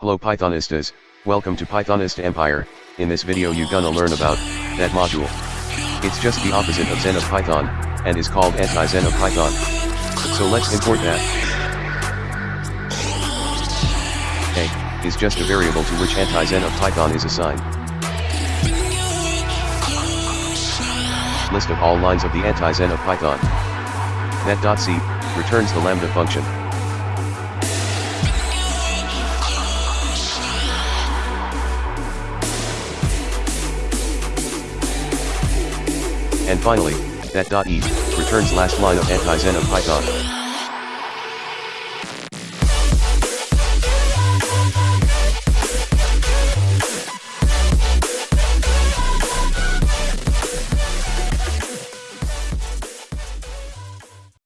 Hello Pythonistas, welcome to Pythonist Empire, in this video you gonna learn about, that module. It's just the opposite of Zen of Python, and is called anti-Zen of Python. So let's import that. A, is just a variable to which anti-Zen of Python is assigned. List of all lines of the anti-Zen of Python. Net.c, returns the lambda function. And finally, that .e, returns last line of anti-Zen of Python.